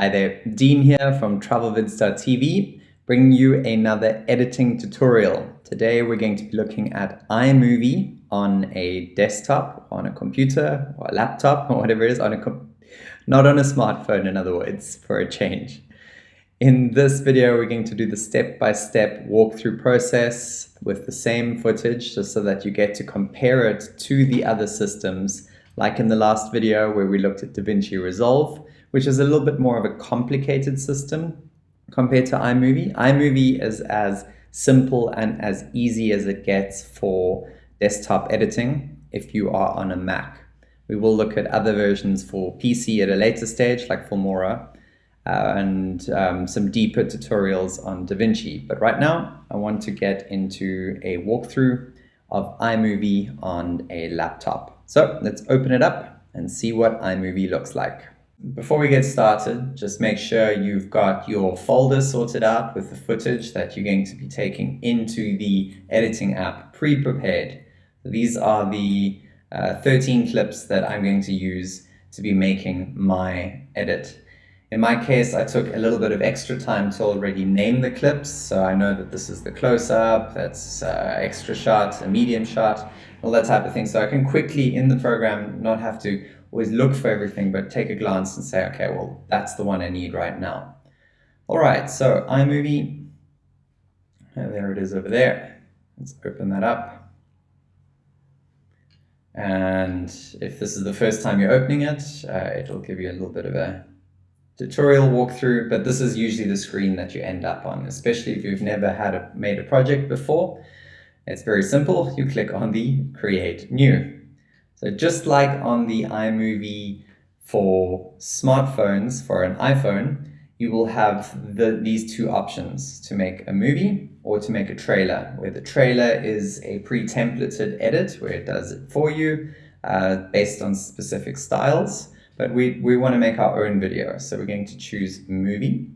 Hi there, Dean here from TravelVids.tv, bringing you another editing tutorial. Today we're going to be looking at iMovie on a desktop, on a computer, or a laptop, or whatever it is, on a not on a smartphone in other words, for a change. In this video, we're going to do the step-by-step -step walkthrough process with the same footage, just so that you get to compare it to the other systems, like in the last video where we looked at DaVinci Resolve, which is a little bit more of a complicated system compared to iMovie. iMovie is as simple and as easy as it gets for desktop editing if you are on a Mac. We will look at other versions for PC at a later stage, like Filmora, uh, and um, some deeper tutorials on DaVinci. But right now, I want to get into a walkthrough of iMovie on a laptop. So let's open it up and see what iMovie looks like. Before we get started, just make sure you've got your folder sorted out with the footage that you're going to be taking into the editing app pre-prepared. These are the uh, 13 clips that I'm going to use to be making my edit. In my case, I took a little bit of extra time to already name the clips, so I know that this is the close-up, that's uh, extra shot, a medium shot, all that type of thing. So I can quickly, in the program, not have to always look for everything, but take a glance and say, okay, well, that's the one I need right now. All right, so iMovie, there it is over there. Let's open that up. And if this is the first time you're opening it, uh, it'll give you a little bit of a tutorial walkthrough, but this is usually the screen that you end up on, especially if you've never had a, made a project before. It's very simple. You click on the Create New. So just like on the iMovie for smartphones, for an iPhone, you will have the, these two options to make a movie or to make a trailer, where the trailer is a pre-templated edit where it does it for you uh, based on specific styles. But we, we want to make our own video, so we're going to choose movie.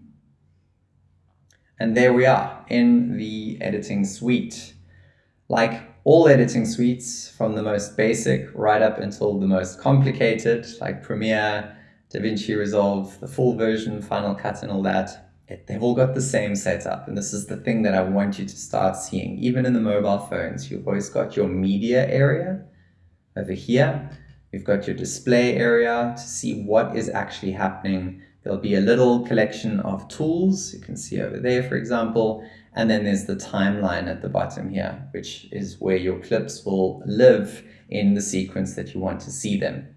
And there we are in the editing suite. Like all editing suites from the most basic right up until the most complicated like Premiere, DaVinci Resolve, the full version, Final Cut and all that. It, they've all got the same setup and this is the thing that I want you to start seeing. Even in the mobile phones, you've always got your media area over here. You've got your display area to see what is actually happening. There'll be a little collection of tools. You can see over there, for example, and then there's the timeline at the bottom here, which is where your clips will live in the sequence that you want to see them.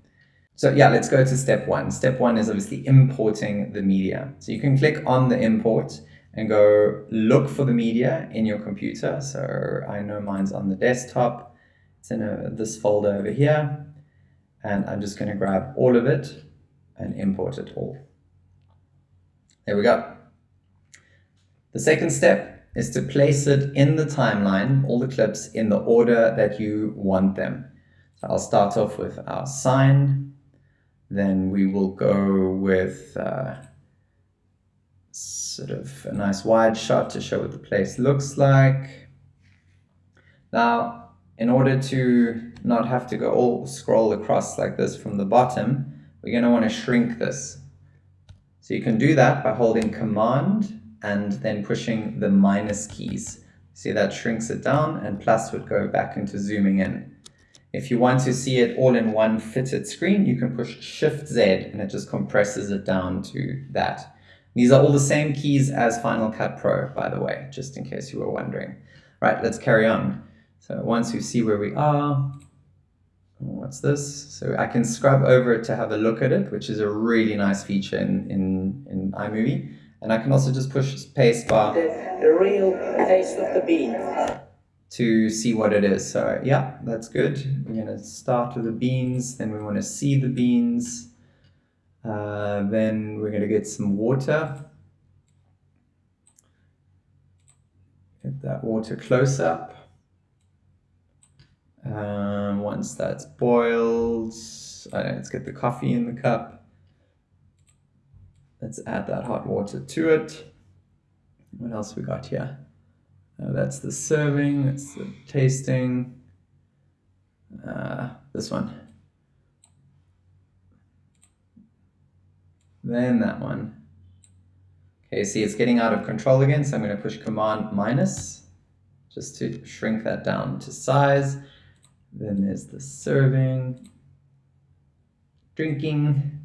So yeah, let's go to step one. Step one is obviously importing the media. So you can click on the import and go look for the media in your computer. So I know mine's on the desktop. It's in a, this folder over here. And I'm just going to grab all of it and import it all. There we go. The second step is to place it in the timeline, all the clips, in the order that you want them. So I'll start off with our sign, then we will go with uh, sort of a nice wide shot to show what the place looks like. Now, in order to not have to go all scroll across like this from the bottom, we're going to want to shrink this. So you can do that by holding Command and then pushing the minus keys. See that shrinks it down and plus would go back into zooming in. If you want to see it all in one fitted screen, you can push Shift Z and it just compresses it down to that. These are all the same keys as Final Cut Pro, by the way, just in case you were wondering. Right, let's carry on. So once you see where we are, what's this? So I can scrub over it to have a look at it, which is a really nice feature in, in, in iMovie. And I can also just push space bar. The, the real taste of the bean. To see what it is. So yeah, that's good. We're going to start with the beans. Then we want to see the beans. Uh, then we're going to get some water. Get that water close up. Um, once that's boiled, let's get the coffee in the cup. Let's add that hot water to it. What else we got here? Uh, that's the serving, that's the tasting. Uh, this one. Then that one. Okay, see it's getting out of control again, so I'm going to push Command minus just to shrink that down to size. Then there's the serving, drinking,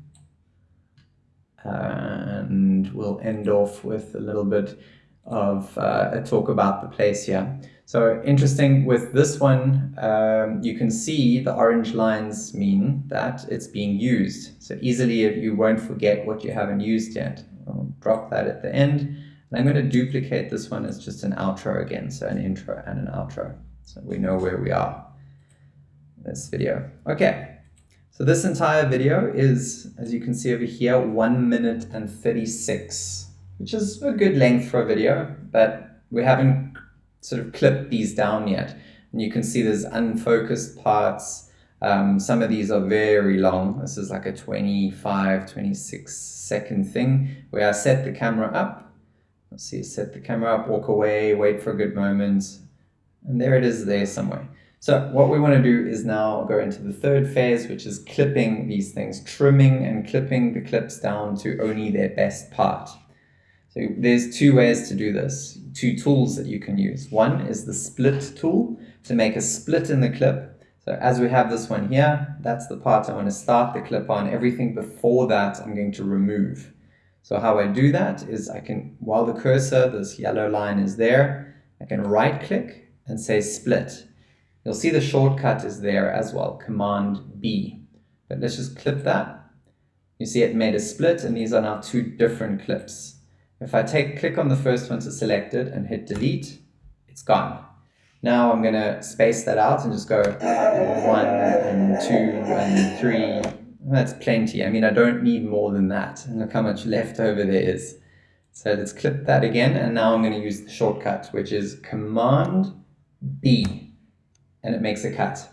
and we'll end off with a little bit of uh, a talk about the place here. So interesting with this one, um, you can see the orange lines mean that it's being used. So easily you won't forget what you haven't used yet. I'll drop that at the end. And I'm going to duplicate this one as just an outro again. So an intro and an outro. So we know where we are in this video. Okay. So this entire video is, as you can see over here, 1 minute and 36, which is a good length for a video, but we haven't sort of clipped these down yet. And you can see there's unfocused parts. Um, some of these are very long. This is like a 25, 26 second thing where I set the camera up. Let's see, set the camera up, walk away, wait for a good moment. And there it is there somewhere. So what we want to do is now go into the third phase, which is clipping these things, trimming and clipping the clips down to only their best part. So there's two ways to do this, two tools that you can use. One is the split tool to make a split in the clip. So as we have this one here, that's the part I want to start the clip on. Everything before that I'm going to remove. So how I do that is I can, while the cursor, this yellow line is there, I can right click and say split. You'll see the shortcut is there as well, Command B. But let's just clip that. You see it made a split and these are now two different clips. If I take click on the first one to select it and hit delete, it's gone. Now I'm going to space that out and just go one and two and three. That's plenty. I mean, I don't need more than that. And look how much left over there is. So let's clip that again. And now I'm going to use the shortcut, which is Command B. And it makes a cut.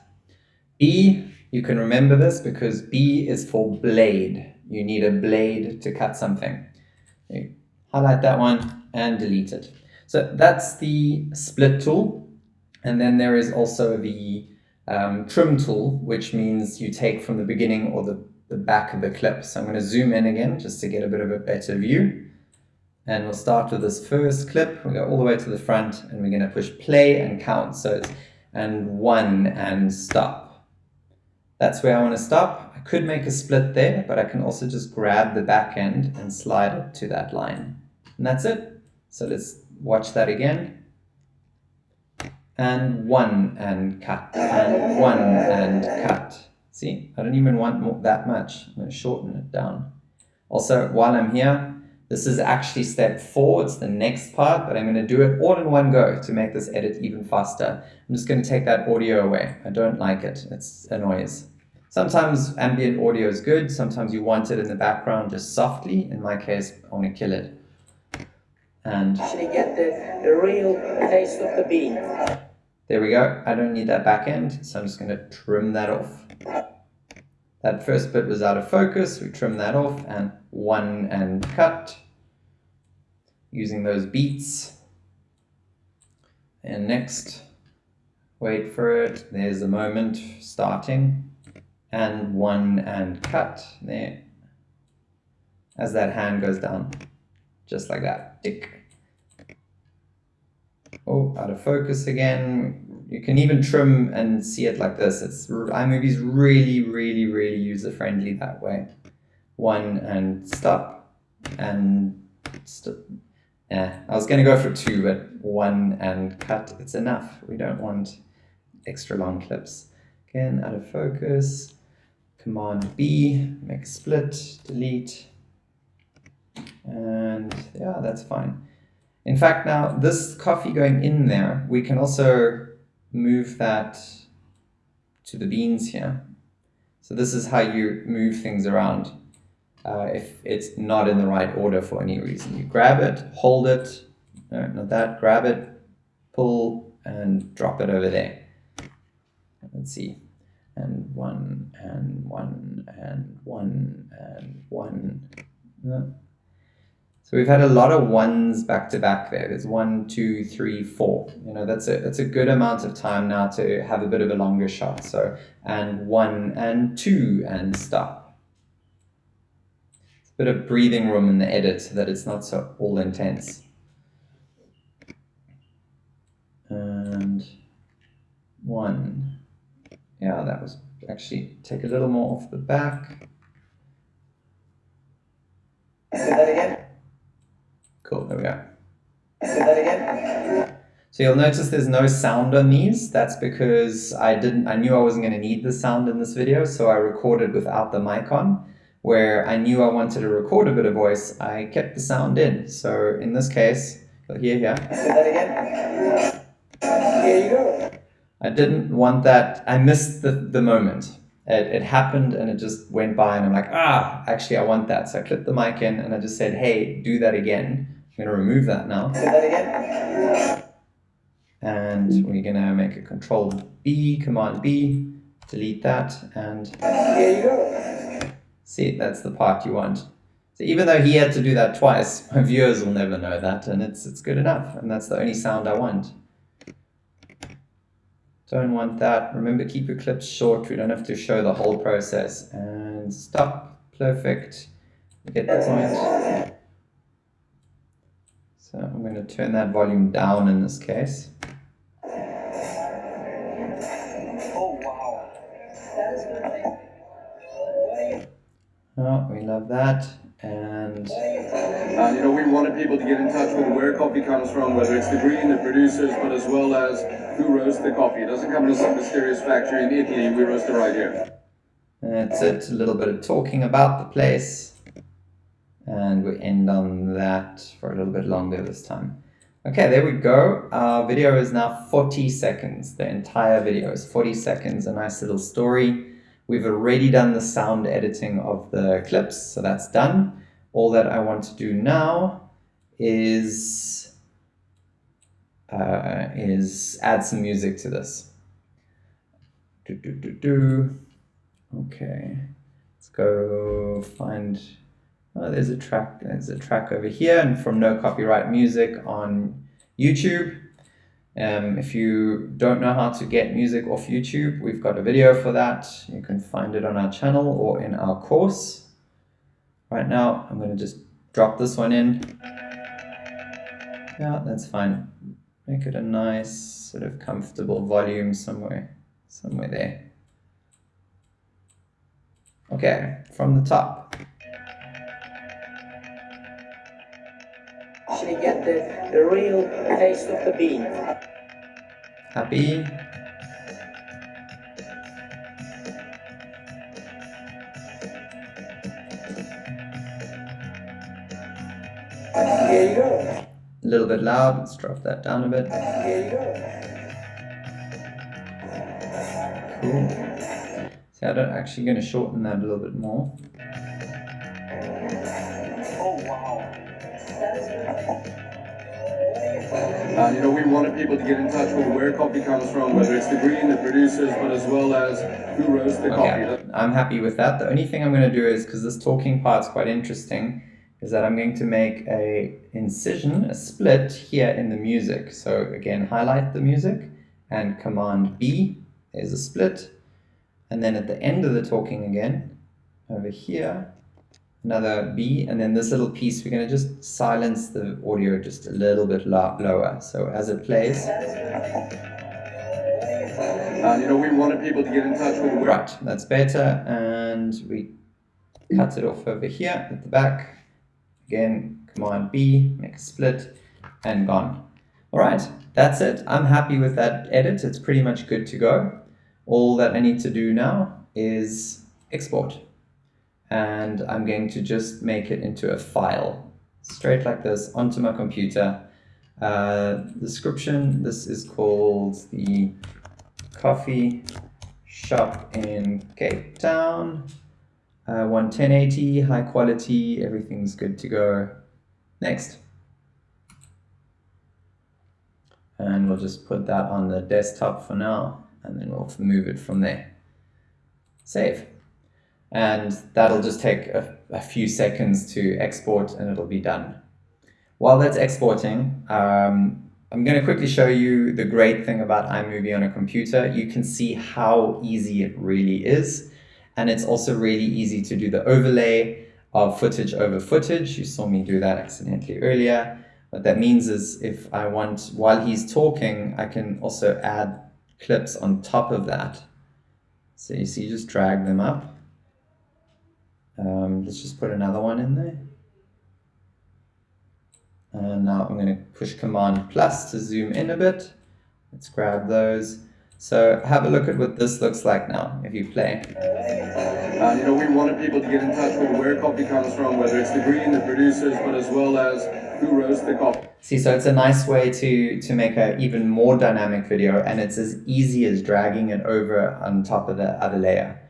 B, you can remember this because B is for blade. You need a blade to cut something highlight that one and delete it. So that's the split tool. And then there is also the um, trim tool, which means you take from the beginning or the, the back of the clip. So I'm going to zoom in again just to get a bit of a better view. And we'll start with this first clip. We'll go all the way to the front and we're going to push play and count. So it's and one and stop. That's where I want to stop. I could make a split there, but I can also just grab the back end and slide it to that line. And that's it. So let's watch that again. And one and cut, and one and cut. See, I don't even want more, that much. I'm going to shorten it down. Also, while I'm here, this is actually step four. It's the next part, but I'm going to do it all in one go to make this edit even faster. I'm just going to take that audio away. I don't like it. It's a noise. Sometimes ambient audio is good. Sometimes you want it in the background just softly. In my case, I want to kill it and actually get the, the real taste of the bean. There we go. I don't need that back end, so I'm just going to trim that off. That first bit was out of focus. We trim that off and one and cut using those beats. And next, wait for it. There's the moment starting and one and cut there as that hand goes down just like that. Tick. Oh, out of focus again. You can even trim and see it like this. It's iMovie's really, really, really user-friendly that way. One and stop and stop. Yeah, I was going to go for two, but one and cut, it's enough. We don't want extra long clips. Again, out of focus, Command B, make split, delete, and yeah, that's fine. In fact, now this coffee going in there, we can also move that to the beans here. So this is how you move things around uh, if it's not in the right order for any reason. You grab it, hold it, no, not that, grab it, pull, and drop it over there. Let's see. And one, and one, and one, and one. No. So we've had a lot of ones back to back there. There's one, two, three, four. You know, that's a that's a good amount of time now to have a bit of a longer shot. So and one and two and stop. bit of breathing room in the edit so that it's not so all intense. And one. Yeah, that was actually take a little more off the back. Say that again. Cool, there we go. Say that again. So you'll notice there's no sound on these. That's because I didn't I knew I wasn't going to need the sound in this video, so I recorded without the mic on where I knew I wanted to record a bit of voice, I kept the sound in. So in this case, you'll hear here. Say that again. Here you go. I didn't want that. I missed the, the moment. It, it happened and it just went by and I'm like, ah, actually I want that. So I clipped the mic in and I just said, hey, do that again. I'm going to remove that now. That. And we're going to make a control B, command B, delete that and Here you go. See, that's the part you want. So even though he had to do that twice, my viewers will never know that, and it's it's good enough, and that's the only sound I want. Don't want that. Remember, keep your clips short. We don't have to show the whole process. And stop. Perfect. Get the point. So I'm going to turn that volume down in this case. Oh wow. That is good. Oh, we love that. And Uh, you know, we wanted people to get in touch with where coffee comes from, whether it's the green, the producers, but as well as who roasts the coffee. It doesn't come in some mysterious factory in Italy. We roast it right here. That's it, a little bit of talking about the place. And we end on that for a little bit longer this time. Okay, there we go. Our video is now 40 seconds. The entire video is 40 seconds, a nice little story. We've already done the sound editing of the clips, so that's done. All that I want to do now is, uh, is add some music to this. Do, do, do, do. Okay, let's go find, oh, there's a track, there's a track over here and from No Copyright Music on YouTube. Um, if you don't know how to get music off YouTube, we've got a video for that. You can find it on our channel or in our course. Right now, I'm going to just drop this one in. Yeah, that's fine. Make it a nice, sort of comfortable volume somewhere, somewhere there. Okay, from the top. Actually get the, the real taste of the bean. Happy. Here you go. A little bit loud. Let's drop that down a bit. Here you go. Cool. See, I'm actually going to shorten that a little bit more. Uh, you know, we wanted people to get in touch with where coffee comes from, whether it's the green, the producers, but as well as who roasts the Okay, coffee. I'm happy with that. The only thing I'm going to do is, because this talking part's quite interesting, is that I'm going to make a incision, a split here in the music. So again, highlight the music and Command B, there's a split. And then at the end of the talking again, over here, another B, and then this little piece, we're going to just silence the audio just a little bit lower. So as it plays, Uh, you know, we wanted people to get in touch with. Right, that's better. And we cut it off over here at the back. Again, Command B, make a split, and gone. All right, that's it. I'm happy with that edit. It's pretty much good to go. All that I need to do now is export. And I'm going to just make it into a file, straight like this, onto my computer. Uh, description, this is called the coffee shop in Cape Town. Uh, 1080, high quality, everything's good to go. Next. And we'll just put that on the desktop for now, and then we'll move it from there. Save. And that'll just take a, a few seconds to export and it'll be done. While that's exporting, um, I'm going to quickly show you the great thing about iMovie on a computer. You can see how easy it really is. And it's also really easy to do the overlay. of footage over footage. You saw me do that accidentally earlier. What that means is if I want, while he's talking, I can also add clips on top of that. So you see, just drag them up. Um, let's just put another one in there. And now I'm going to push Command plus to zoom in a bit. Let's grab those. So have a look at what this looks like now if you play. Uh, you know, we wanted people to get in touch with where coffee comes from, whether it's the green, the producers, but as well as who roasts the coffee. See, so it's a nice way to, to make an even more dynamic video and it's as easy as dragging it over on top of the other layer.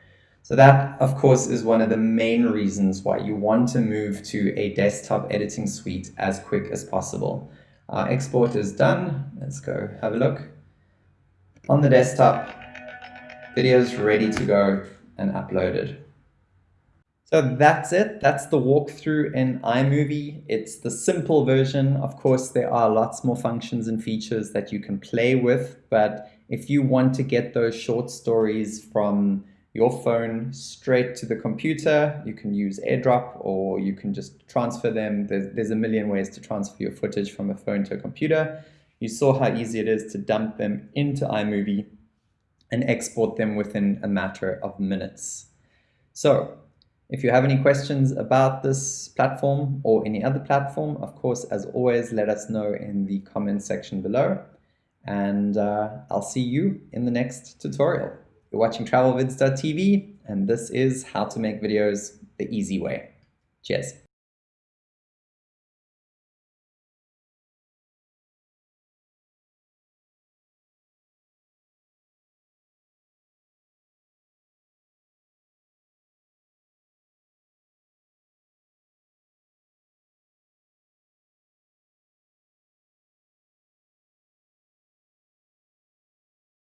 So that, of course, is one of the main reasons why you want to move to a desktop editing suite as quick as possible. Our export is done. Let's go have a look. On the desktop, video's ready to go and uploaded. So that's it. That's the walkthrough in iMovie. It's the simple version. Of course, there are lots more functions and features that you can play with, but if you want to get those short stories from your phone straight to the computer. You can use AirDrop or you can just transfer them. There's, there's a million ways to transfer your footage from a phone to a computer. You saw how easy it is to dump them into iMovie and export them within a matter of minutes. So if you have any questions about this platform or any other platform, of course, as always, let us know in the comments section below. And uh, I'll see you in the next tutorial. You're watching travelvids.tv, and this is how to make videos the easy way. Cheers.